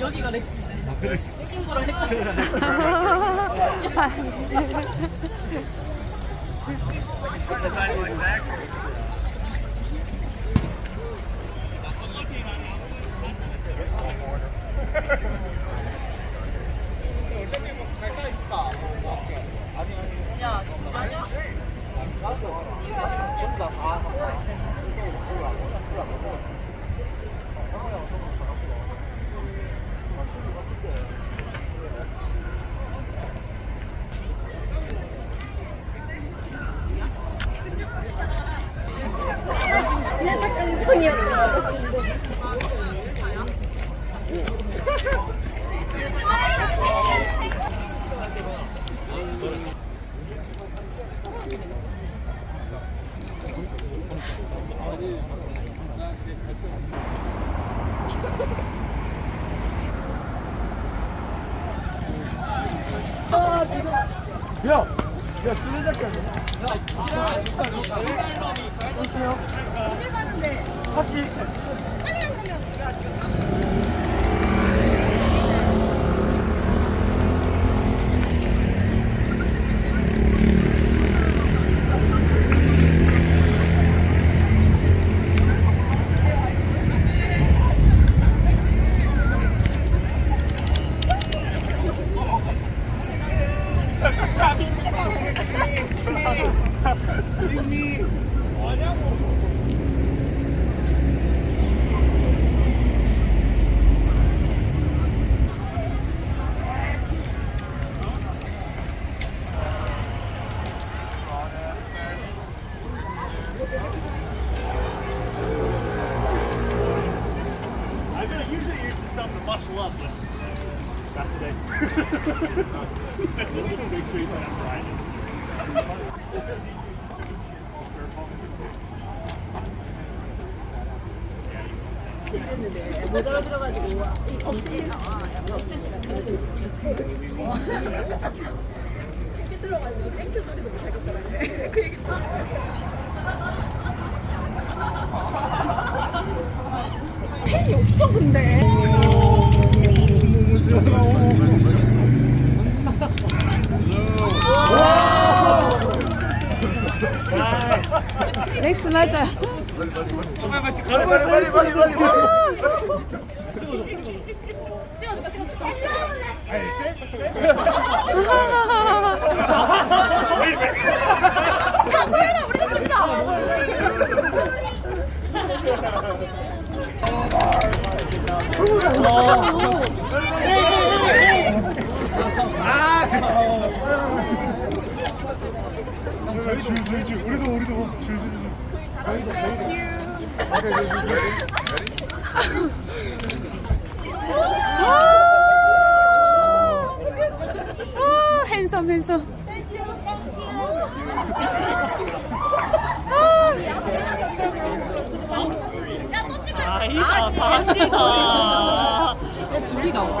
여기가 렉스 친구랑 헷갈려 야! 야, 술래잡기 하네. 어딜 가는데? 같이. 빨리 안 가면. 못 알아들어가지고 이 없애요. 땡큐스러워가지고 땡큐 소리도 못 하겠더라고요. 그 얘기 팬이 없어 근데. 렉스 맞아. 빨리, 빨리, 빨리, 빨리, 빨리. 찍어줄까 찍어줄까 소연아 우리도 찍자 저희 줄, 줄, 줄. 우리도, 우리도. 줄, 줄, 줄. 아, 핸섬 핸섬. 야 줄리가 없어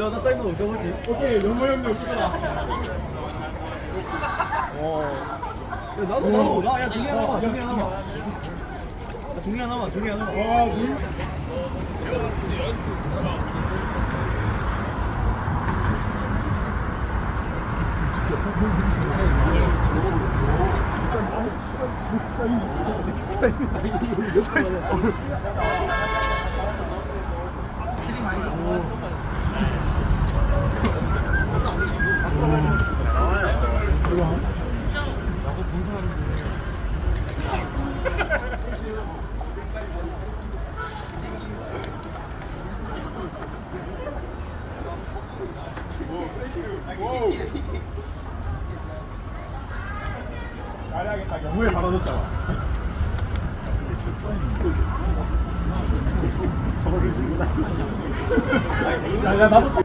야, 나 사이버 어떻게 보지? 오케이, 연모 형님. 어. 야, 나도, 나도, 나, 야, 종이 하나만, 종이 하나만. 야, 종이 하나만, 종이 하나만. 와, 딱 영어에 받아줬잖아. 저걸 왜 들고 다니냐. 야, 야, 나도.